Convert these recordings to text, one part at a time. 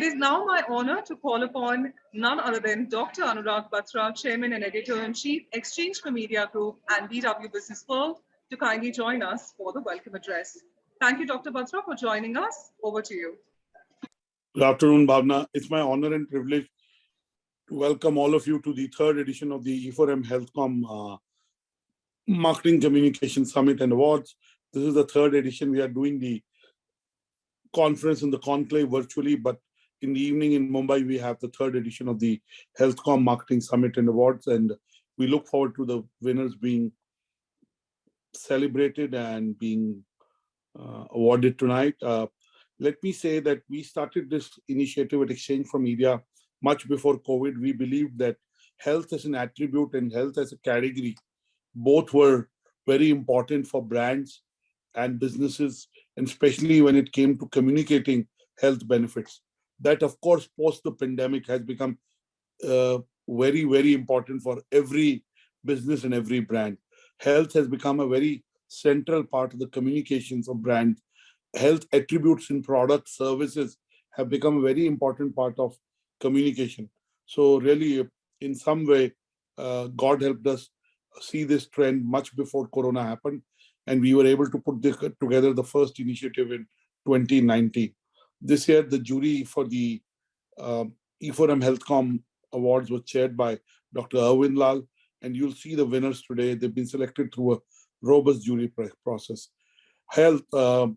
It is now my honor to call upon none other than Dr. Anurag Batra, Chairman and Editor-in-Chief, Exchange for Media Group and BW Business World, to kindly join us for the welcome address. Thank you, Dr. Batra, for joining us. Over to you. Good afternoon, Bhavna. It's my honor and privilege to welcome all of you to the third edition of the E4M HealthCom uh, Marketing Communication Summit and Awards. This is the third edition. We are doing the conference in the conclave virtually, but in the evening in Mumbai, we have the third edition of the HealthCom Marketing Summit and Awards, and we look forward to the winners being celebrated and being uh, awarded tonight. Uh, let me say that we started this initiative at Exchange for Media much before COVID. We believed that health as an attribute and health as a category, both were very important for brands and businesses, and especially when it came to communicating health benefits that of course post the pandemic has become uh, very very important for every business and every brand. Health has become a very central part of the communications of brands health attributes in products services have become a very important part of communication. So really in some way uh, god helped us see this trend much before corona happened and we were able to put this, together the first initiative in 2019 this year, the jury for the uh, E4M HealthCom Awards was chaired by Dr. Arvind Lal, and you'll see the winners today. They've been selected through a robust jury process. Health uh,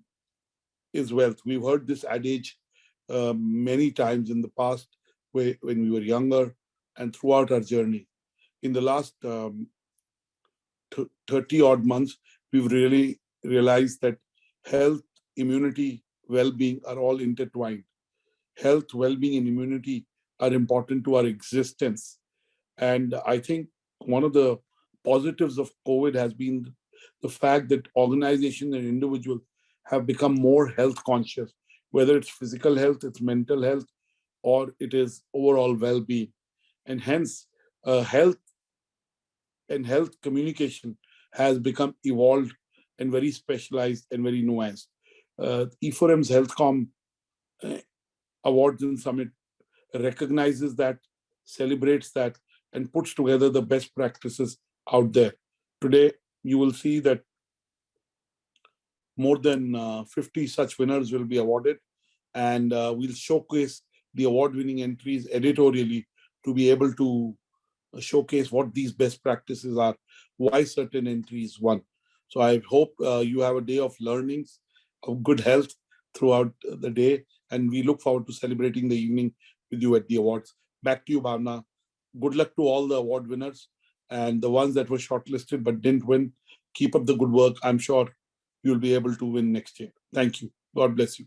is wealth. We've heard this adage uh, many times in the past when we were younger and throughout our journey. In the last um, 30 odd months, we've really realized that health, immunity, well-being are all intertwined. Health, well-being, and immunity are important to our existence. And I think one of the positives of COVID has been the fact that organizations and individuals have become more health conscious, whether it's physical health, it's mental health, or it is overall well-being. And hence, uh, health and health communication has become evolved and very specialized and very nuanced uh, E4M's HealthCom uh, Awards and Summit recognizes that, celebrates that, and puts together the best practices out there. Today, you will see that more than uh, 50 such winners will be awarded, and uh, we'll showcase the award-winning entries editorially to be able to uh, showcase what these best practices are, why certain entries won. So I hope uh, you have a day of learnings of good health throughout the day. And we look forward to celebrating the evening with you at the awards. Back to you, Bhavna. Good luck to all the award winners and the ones that were shortlisted but didn't win. Keep up the good work. I'm sure you'll be able to win next year. Thank you. God bless you.